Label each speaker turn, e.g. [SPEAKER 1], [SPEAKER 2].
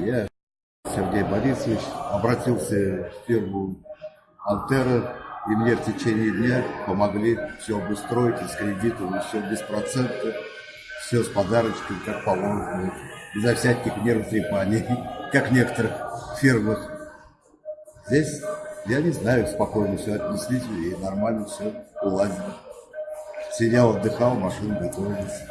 [SPEAKER 1] Я, Сергей Борисович, обратился в фирму Алтера, и мне в течение дня помогли все обустроить, и с кредитом, и все без процентов, все с подарочками, как положено, безо всяких нервотрепаний, как в некоторых фирмах. Здесь, я не знаю, спокойно все отнеслись, и нормально все уладили. Сидел, отдыхал, машина готовилась.